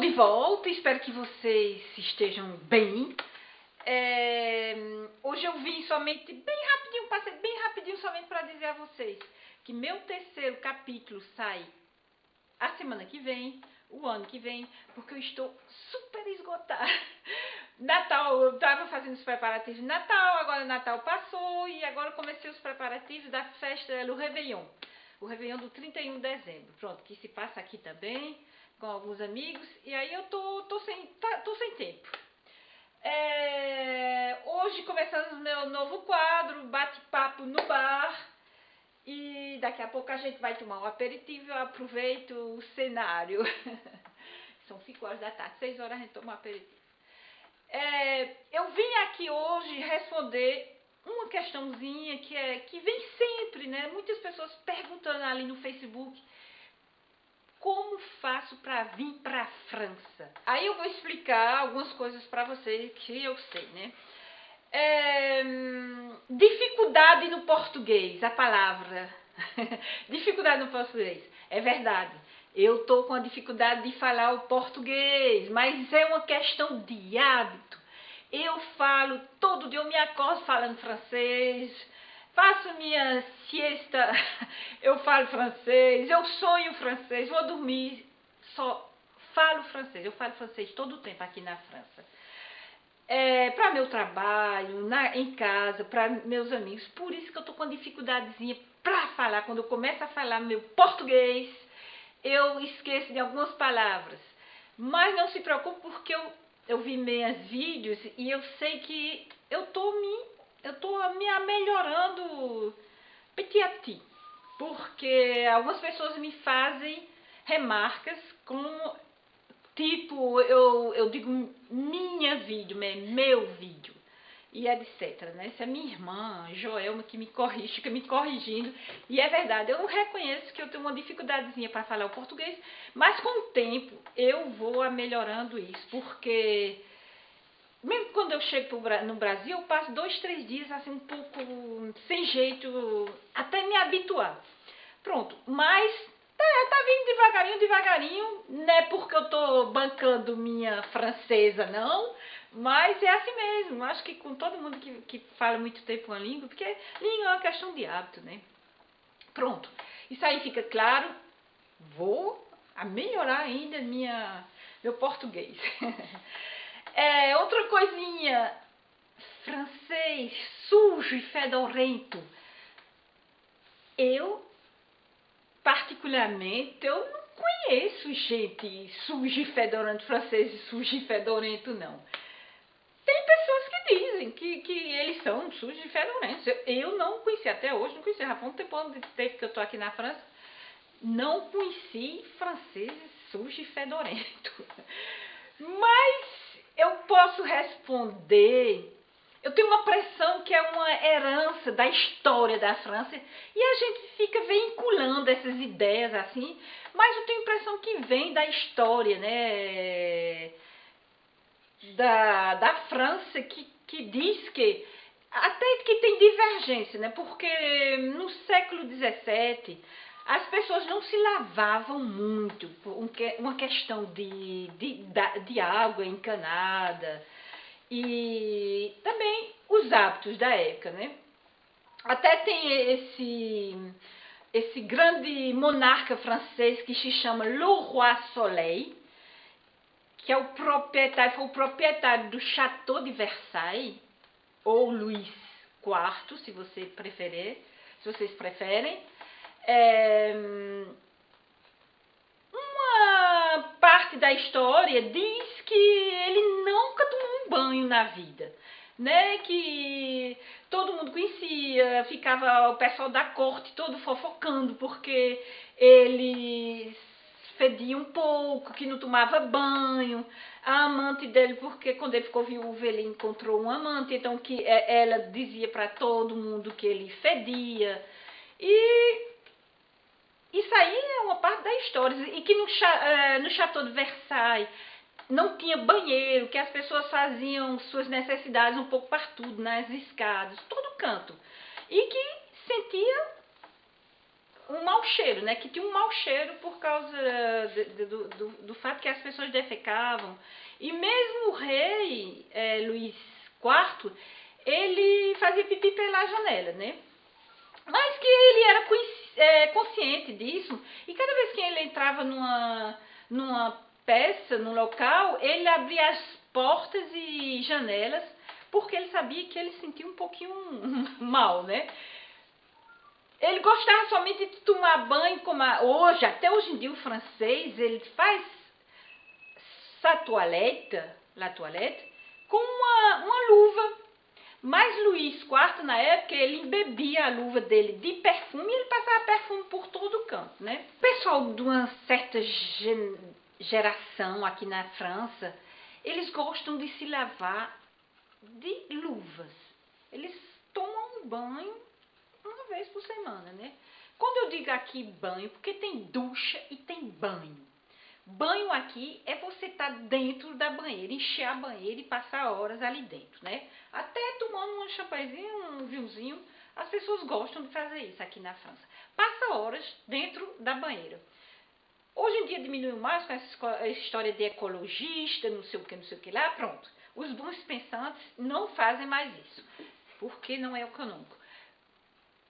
De volta, espero que vocês estejam bem. É, hoje eu vim somente, bem rapidinho, passei bem rapidinho somente para dizer a vocês que meu terceiro capítulo sai a semana que vem, o ano que vem, porque eu estou super esgotada. Natal, eu estava fazendo os preparativos de Natal, agora Natal passou e agora comecei os preparativos da festa do Réveillon. O Réveillon do 31 de dezembro, pronto, que se passa aqui também com alguns amigos, e aí eu tô, tô, sem, tá, tô sem tempo. É, hoje começamos o meu novo quadro, bate-papo no bar, e daqui a pouco a gente vai tomar um aperitivo, eu aproveito o cenário. São 5 horas da tarde, 6 horas a gente toma um aperitivo. É, eu vim aqui hoje responder uma questãozinha que, é, que vem sempre, né? Muitas pessoas perguntando ali no Facebook como faço para vir para a França? Aí eu vou explicar algumas coisas para vocês que eu sei, né? É, dificuldade no português, a palavra. dificuldade no português, é verdade. Eu tô com a dificuldade de falar o português, mas é uma questão de hábito. Eu falo todo dia, eu me acordo falando francês, faço minha siesta, eu falo francês, eu sonho francês, vou dormir, só falo francês, eu falo francês todo o tempo aqui na França. É, para meu trabalho, na, em casa, para meus amigos, por isso que eu tô com uma dificuldadezinha para falar, quando eu começo a falar meu português, eu esqueço de algumas palavras. Mas não se preocupe porque eu, eu vi meus vídeos e eu sei que eu tô me eu estou me melhorando petit a petit, porque algumas pessoas me fazem remarcas com tipo, eu, eu digo minha vídeo, meu vídeo e etc. Né? Essa é minha irmã, Joelma, que me corrige, fica me corrigindo. E é verdade, eu reconheço que eu tenho uma dificuldadezinha para falar o português, mas com o tempo eu vou melhorando isso, porque mesmo quando eu chego no Brasil, eu passo dois, três dias assim um pouco sem jeito, até me habituar. Pronto, mas tá, tá vindo devagarinho, devagarinho, não é porque eu tô bancando minha francesa, não, mas é assim mesmo. Acho que com todo mundo que, que fala muito tempo uma língua, porque língua é uma questão de hábito, né? Pronto, isso aí fica claro. Vou melhorar ainda minha, meu português. É, outra coisinha, francês sujo e fedorento. Eu, particularmente, eu não conheço gente sujo e fedorento, francês sujo e fedorento, não. Tem pessoas que dizem que, que eles são sujos e fedorentos. Eu, eu não conheci até hoje, não conheci. Já foi um tempo de tempo que eu estou aqui na França. Não conheci franceses sujos e fedorentos. Mas eu posso responder. Eu tenho uma pressão que é uma herança da história da França e a gente fica vinculando essas ideias assim, mas eu tenho a impressão que vem da história, né? Da, da França que, que diz que até que tem divergência, né? Porque no século XVII as pessoas não se lavavam muito, uma questão de, de, de água encanada e também os hábitos da época, né? Até tem esse, esse grande monarca francês que se chama Le Roi Soleil, que é o proprietário, foi o proprietário do Château de Versailles, ou Luís IV, se você preferir, se vocês preferem. É, uma parte da história diz que ele nunca tomou um banho na vida, né? Que todo mundo conhecia, ficava o pessoal da corte todo fofocando porque ele fedia um pouco, que não tomava banho, a amante dele, porque quando ele ficou viúvo ele encontrou um amante, então que é, ela dizia para todo mundo que ele fedia. E isso aí é uma parte da história. E que no, uh, no Chateau de Versailles não tinha banheiro, que as pessoas faziam suas necessidades um pouco partudo, nas escadas, todo canto. E que sentia um mau cheiro, né? Que tinha um mau cheiro por causa de, de, do, do, do, fato que as pessoas defecavam. E mesmo o rei é, Luís IV, ele fazia pipi pela janela, né? Mas que ele era é, consciente disso. E cada vez que ele entrava numa, numa peça, num local, ele abria as portas e janelas, porque ele sabia que ele sentia um pouquinho mal, né? Ele gostava somente de tomar banho, como a, hoje, até hoje em dia o francês, ele faz sa toilette, la toilette, com uma, uma luva. Mas Luís IV, na época, ele embebia a luva dele de perfume e ele passava perfume por todo o canto, né? O pessoal de uma certa geração aqui na França, eles gostam de se lavar de luvas. Eles tomam um banho uma vez por semana, né? Quando eu digo aqui banho, porque tem ducha e tem banho. Banho aqui é você estar tá dentro da banheira, encher a banheira e passar horas ali dentro, né? Até tomando um champanhezinho, um vinhozinho, as pessoas gostam de fazer isso aqui na França. Passa horas dentro da banheira. Hoje em dia diminuiu mais com essa história de ecologista, não sei o que, não sei o que lá, pronto. Os bons pensantes não fazem mais isso, porque não é econômico.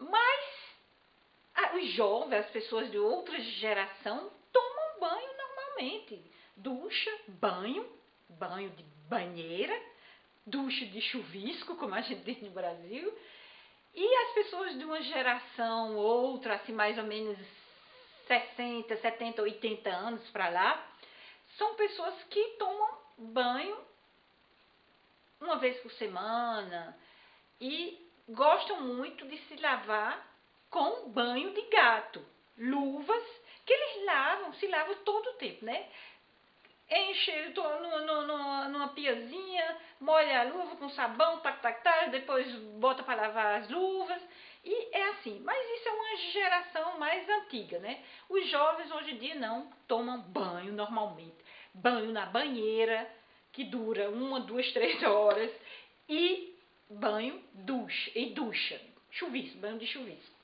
Mas os jovens, as pessoas de outra geração, tomam banho Ducha, banho, banho de banheira, ducha de chuvisco, como a gente diz no Brasil. E as pessoas de uma geração, outra, assim, mais ou menos 60, 70, 80 anos para lá, são pessoas que tomam banho uma vez por semana e gostam muito de se lavar com banho de gato, luvas que eles lavam, se lavam todo o tempo, né? Enche no, no, no, numa piazinha, molha a luva com sabão, tac, tac, tac, depois bota para lavar as luvas. E é assim, mas isso é uma geração mais antiga, né? Os jovens hoje em dia não tomam banho normalmente. Banho na banheira, que dura uma, duas, três horas, e banho ducha, e ducha, chuvisco, banho de chuvisco.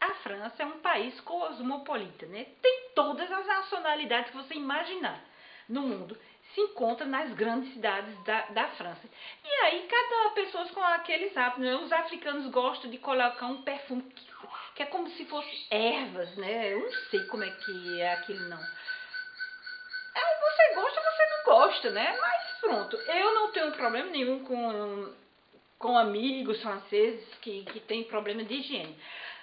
A França é um país cosmopolita, né? Tem todas as nacionalidades que você imaginar no mundo se encontra nas grandes cidades da, da França. E aí, cada pessoa com aqueles hábitos, né? Os africanos gostam de colocar um perfume que, que, é como se fosse ervas, né? Eu não sei como é que é aquilo, não. Aí você gosta, você não gosta, né? Mas pronto, eu não tenho problema nenhum com, com amigos franceses que, que têm problema de higiene.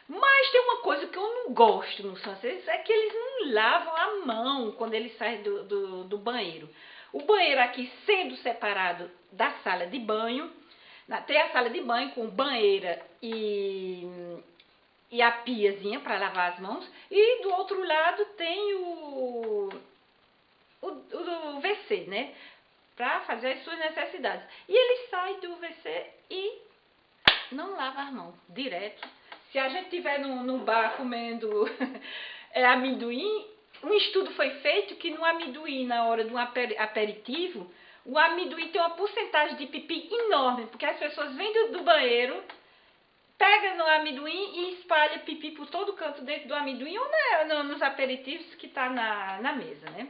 Mas tem uma coisa que eu não gosto nos franceses, é que eles não lavam a mão quando eles saem do, do, do banheiro. O banheiro aqui sendo separado da sala de banho, tem a sala de banho com banheira e, e a piazinha para lavar as mãos, e do outro lado tem o, o, o, o WC, né? Para fazer as suas necessidades. E ele sai do WC e não lava as mãos, direto se a gente estiver no, no bar comendo é, amendoim, um estudo foi feito que no amendoim, na hora de um aperitivo, o amendoim tem uma porcentagem de pipi enorme, porque as pessoas vêm do, do banheiro, pegam no amendoim e espalham pipi por todo canto dentro do amendoim ou na, no, nos aperitivos que está na, na mesa, né?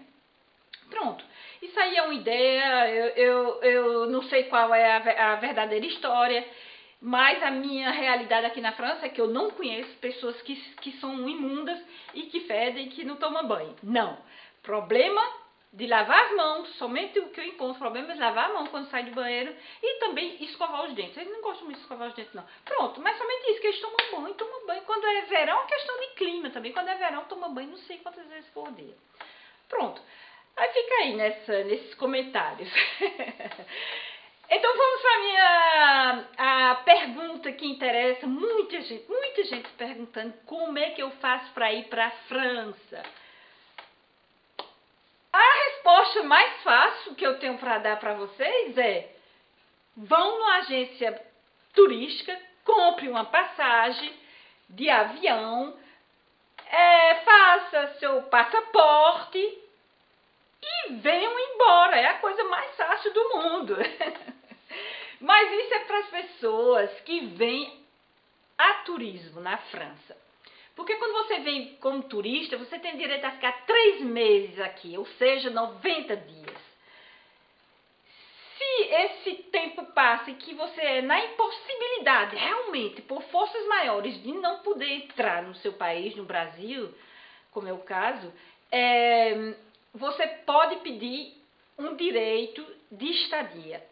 Pronto. Isso aí é uma ideia, eu, eu, eu não sei qual é a, a verdadeira história. Mas a minha realidade aqui na França é que eu não conheço pessoas que, que são imundas e que fedem e que não tomam banho. Não. Problema de lavar as mãos, somente o que eu encontro problema é lavar a mão quando sai do banheiro e também escovar os dentes. Eles não gostam muito de escovar os dentes, não. Pronto, mas somente isso, que eles tomam banho, tomam banho. Quando é verão, é questão de clima também. Quando é verão, toma banho não sei quantas vezes por dia. Pronto. Aí fica aí nessa, nesses comentários. Então vamos para minha pergunta que interessa muita gente, muita gente perguntando como é que eu faço para ir para a França. A resposta mais fácil que eu tenho para dar para vocês é: vão numa agência turística, compre uma passagem de avião, é, faça seu passaporte e venham embora. É a coisa mais fácil do mundo. Mas isso é para as pessoas que vêm a turismo na França. Porque quando você vem como turista, você tem direito a ficar três meses aqui, ou seja, 90 dias. Se esse tempo passa e que você é na impossibilidade, realmente, por forças maiores, de não poder entrar no seu país, no Brasil, como é o caso, é, você pode pedir um direito de estadia,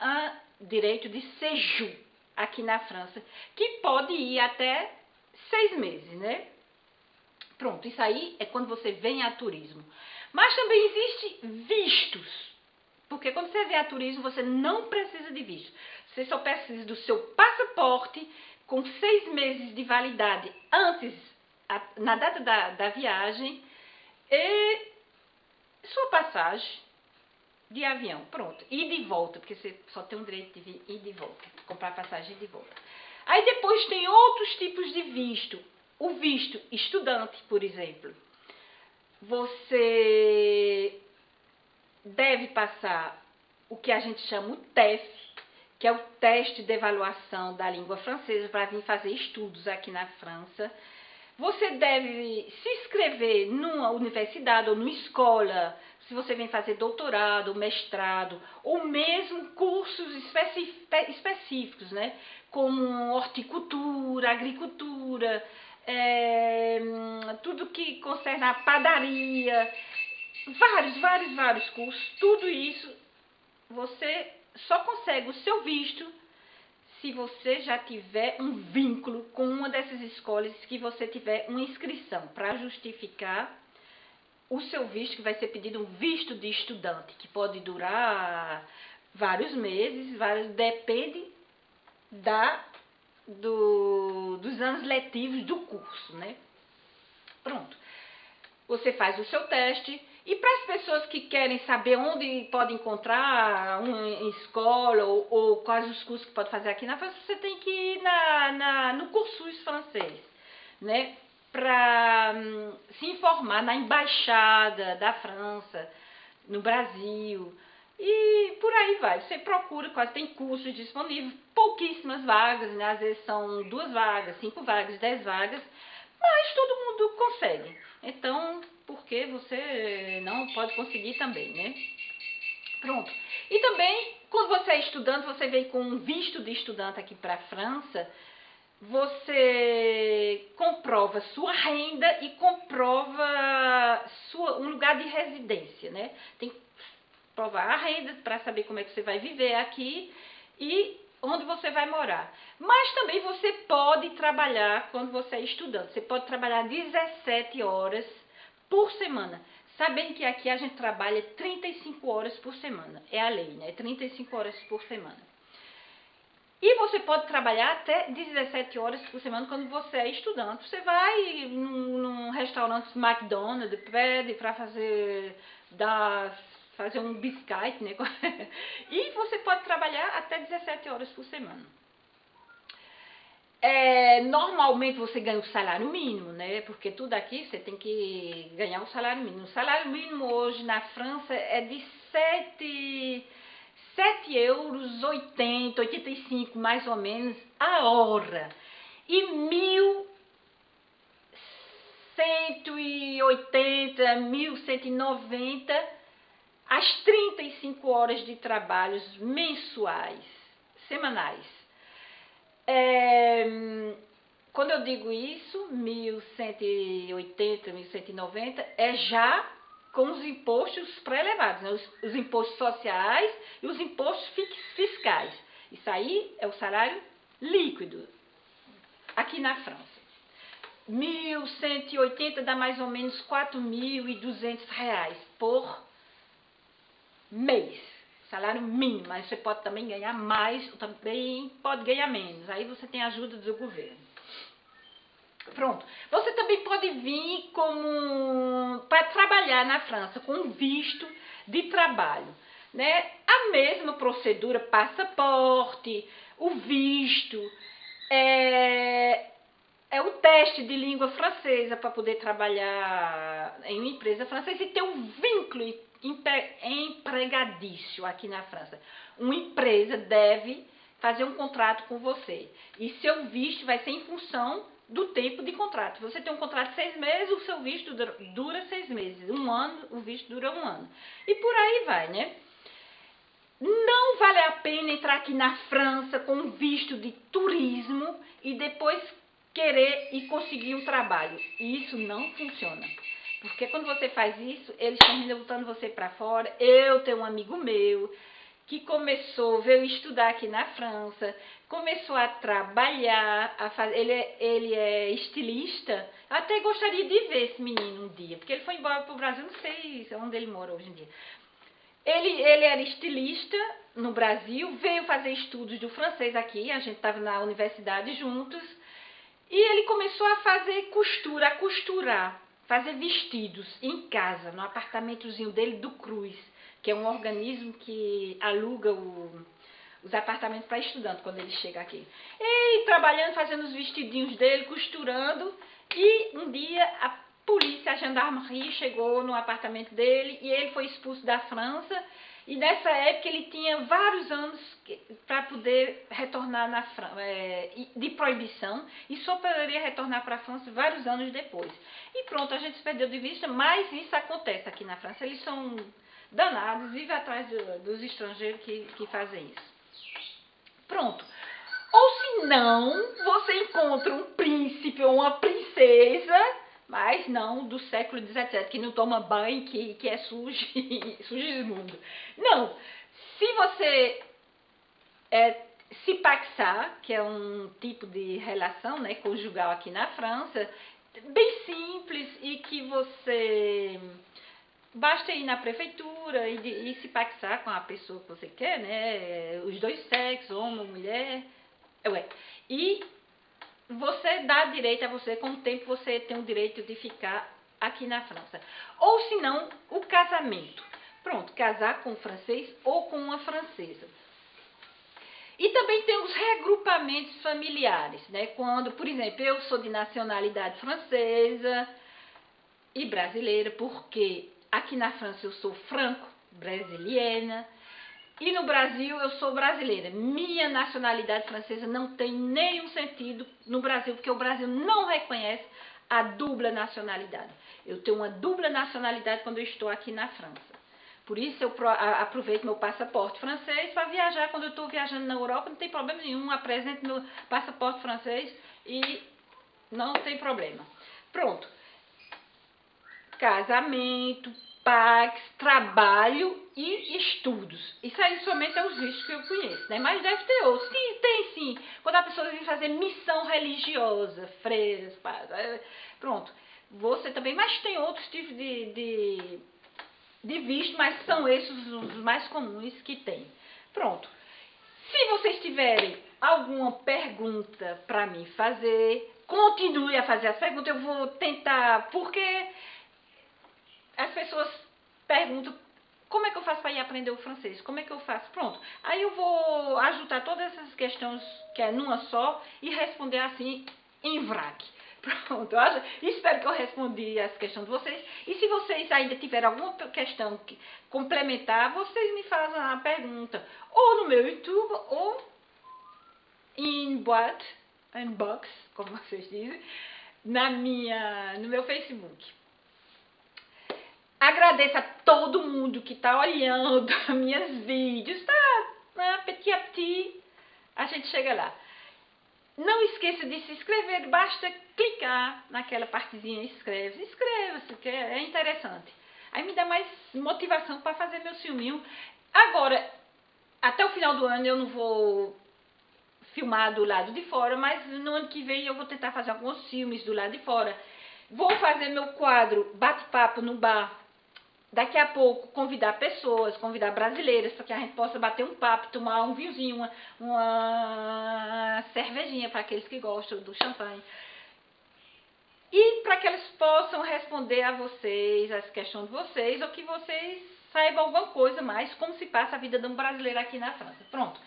um direito de séjour aqui na França, que pode ir até seis meses, né? Pronto, isso aí é quando você vem a turismo. Mas também existe vistos. Porque quando você vem a turismo, você não precisa de visto. Você só precisa do seu passaporte com seis meses de validade antes, na data da, da viagem, e sua passagem de avião. Pronto. E de volta, porque você só tem o direito de ir de volta. Comprar passagem de volta. Aí depois tem outros tipos de visto. O visto estudante, por exemplo. Você deve passar o que a gente chama o TEF, que é o teste de avaliação da língua francesa para vir fazer estudos aqui na França. Você deve se inscrever numa universidade ou numa escola, se você vem fazer doutorado, mestrado, ou mesmo cursos específicos, né? como horticultura, agricultura, é, tudo que concerne a padaria, vários, vários, vários cursos, tudo isso você só consegue o seu visto se você já tiver um vínculo com uma dessas escolas que você tiver uma inscrição para justificar o seu visto, que vai ser pedido um visto de estudante, que pode durar vários meses, vários, depende da, do, dos anos letivos do curso, né? Pronto. Você faz o seu teste, e para as pessoas que querem saber onde pode encontrar uma escola ou, ou, quais os cursos que pode fazer aqui na França, você tem que ir na, na no curso francês, né? Para hum, se informar na embaixada da França, no Brasil. E por aí vai. Você procura, quase tem cursos disponíveis, pouquíssimas vagas, né? Às vezes são duas vagas, cinco vagas, dez vagas, mas todo mundo consegue. Então, porque você não pode conseguir também, né? Pronto. E também, quando você é estudante, você vem com um visto de estudante aqui para a França, você comprova sua renda e comprova sua, um lugar de residência, né? Tem que provar a renda para saber como é que você vai viver aqui e onde você vai morar. Mas também você pode trabalhar quando você é estudante. Você pode trabalhar 17 horas por semana. Sabendo que aqui a gente trabalha 35 horas por semana. É a lei, né? 35 horas por semana. E você pode trabalhar até 17 horas por semana quando você é estudante. Você vai num, num restaurante McDonald's, pede para fazer, dar, fazer um biscoito, né? e você pode trabalhar até 17 horas por semana. É, normalmente você ganha o salário mínimo, né? Porque tudo aqui você tem que ganhar o salário mínimo. O salário mínimo hoje na França é de 7, 7 euros 80, 85 mais ou menos a hora. E 1.180, 1.190 as 35 horas de trabalhos mensuais, semanais. É, quando eu digo isso, 1180, 1190, é já com os impostos pré-elevados, né? os, os, impostos sociais e os impostos fiscais. Isso aí é o salário líquido aqui na França. 1.180 dá mais ou menos 4.200 reais por mês salário mínimo, mas você pode também ganhar mais, também pode ganhar menos. Aí você tem ajuda do governo. Pronto. Você também pode vir como para trabalhar na França com visto de trabalho, né? A mesma procedura, passaporte, o visto, é, é o teste de língua francesa para poder trabalhar em uma empresa francesa e ter um vínculo empregadício aqui na França. Uma empresa deve fazer um contrato com você. E seu visto vai ser em função do tempo de contrato. Você tem um contrato de seis meses, o seu visto dura seis meses. Um ano, o visto dura um ano. E por aí vai, né? Não vale a pena entrar aqui na França com visto de turismo e depois querer e conseguir um trabalho. Isso não funciona. Porque quando você faz isso, eles estão botando você para fora. Eu tenho um amigo meu que começou, veio estudar aqui na França, começou a trabalhar, a fazer, ele, é, ele é estilista. Até gostaria de ver esse menino um dia, porque ele foi embora para o Brasil, não sei onde ele mora hoje em dia. Ele, ele era estilista no Brasil, veio fazer estudos do francês aqui, a gente estava na universidade juntos, e ele começou a fazer costura, a costurar, fazer vestidos em casa, no apartamentozinho dele do Cruz que é um organismo que aluga o, os apartamentos para estudante quando ele chega aqui. E trabalhando, fazendo os vestidinhos dele, costurando, e um dia a polícia, a gendarmerie chegou no apartamento dele e ele foi expulso da França. E nessa época ele tinha vários anos para poder retornar na França, é, de proibição, e só poderia retornar para a França vários anos depois. E pronto, a gente se perdeu de vista, mas isso acontece aqui na França. Eles são danados e vai atrás dos estrangeiros que, que fazem isso. Pronto. Ou se não, você encontra um príncipe ou uma princesa, mas não do século XVII, que não toma banho, que, que é sujo, sujo mundo. Não. Se você é, se paxar, que é um tipo de relação né, conjugal aqui na França, bem simples e que você Basta ir na prefeitura e, e se paxar com a pessoa que você quer, né? Os dois sexos, homem mulher. Ué. E você dá direito a você, com o tempo você tem o direito de ficar aqui na França. Ou se não, o casamento. Pronto, casar com um francês ou com uma francesa. E também tem os regrupamentos familiares, né? Quando, por exemplo, eu sou de nacionalidade francesa e brasileira, porque Aqui na França eu sou franco-brasiliana. E no Brasil eu sou brasileira. Minha nacionalidade francesa não tem nenhum sentido no Brasil, porque o Brasil não reconhece a dupla nacionalidade. Eu tenho uma dupla nacionalidade quando eu estou aqui na França. Por isso eu aproveito meu passaporte francês para viajar. Quando eu estou viajando na Europa, não tem problema nenhum. Apresento meu passaporte francês e não tem problema. Pronto casamento, paz, trabalho e estudos. Isso aí somente é os vistos que eu conheço, né? Mas deve ter outros. Sim, tem sim. Quando a pessoa vem fazer missão religiosa, freiras, pronto. Você também, mas tem outros tipos de, de, de visto, mas são esses os mais comuns que tem. Pronto. Se vocês tiverem alguma pergunta para mim fazer, continue a fazer as perguntas. Eu vou tentar, porque as pessoas perguntam como é que eu faço para ir aprender o francês? Como é que eu faço? Pronto. Aí eu vou ajudar todas essas questões que é numa só e responder assim em vrac. Pronto, espero que eu respondi as questões de vocês. E se vocês ainda tiverem alguma questão que complementar, vocês me fazem a pergunta. Ou no meu YouTube, ou em boate, em box, como vocês dizem, na minha, no meu Facebook. Agradeço a todo mundo que está olhando minhas vídeos, tá? Ah, petit a petit, a gente chega lá. Não esqueça de se inscrever, basta clicar naquela partezinha inscreve. Inscreva-se, que é interessante. Aí me dá mais motivação para fazer meu filminho. Agora, até o final do ano eu não vou filmar do lado de fora, mas no ano que vem eu vou tentar fazer alguns filmes do lado de fora. Vou fazer meu quadro Bate-Papo no Bar daqui a pouco convidar pessoas, convidar brasileiras, para que a gente possa bater um papo, tomar um vinhozinho, uma, uma cervejinha para aqueles que gostam do champanhe. E para que eles possam responder a vocês, as questões de vocês, ou que vocês saibam alguma coisa mais, como se passa a vida de um brasileiro aqui na França. Pronto.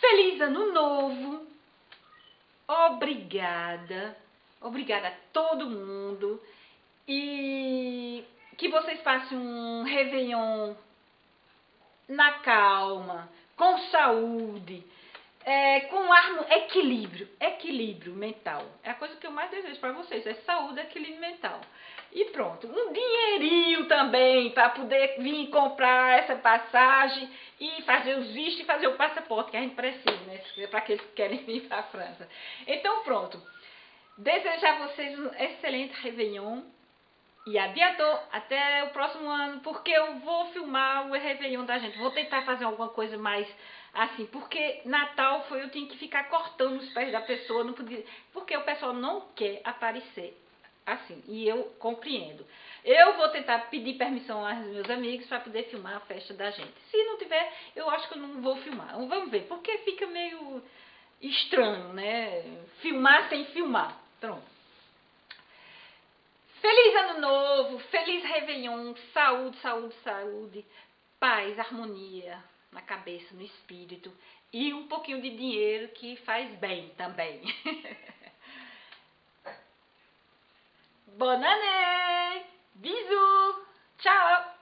Feliz ano novo! Obrigada! Obrigada a todo mundo! E que vocês passem um Réveillon na calma, com saúde, é, com armo, equilíbrio, equilíbrio mental. É a coisa que eu mais desejo para vocês, é saúde, equilíbrio mental. E pronto, um dinheirinho também para poder vir comprar essa passagem e fazer os vistos e fazer o passaporte que a gente precisa, né? Para aqueles que querem vir para a França. Então pronto, desejar a vocês um excelente Réveillon e adiantou até o próximo ano, porque eu vou filmar o Réveillon da gente. Vou tentar fazer alguma coisa mais assim, porque Natal foi eu tinha que ficar cortando os pés da pessoa, não podia, porque o pessoal não quer aparecer assim, e eu compreendo. Eu vou tentar pedir permissão aos meus amigos para poder filmar a festa da gente. Se não tiver, eu acho que eu não vou filmar. Vamos ver, porque fica meio estranho, né? Filmar sem filmar. Pronto. Feliz ano novo, feliz Réveillon, saúde, saúde, saúde, paz, harmonia na cabeça, no espírito e um pouquinho de dinheiro que faz bem também. Bonané, année! Bisous! Tchau!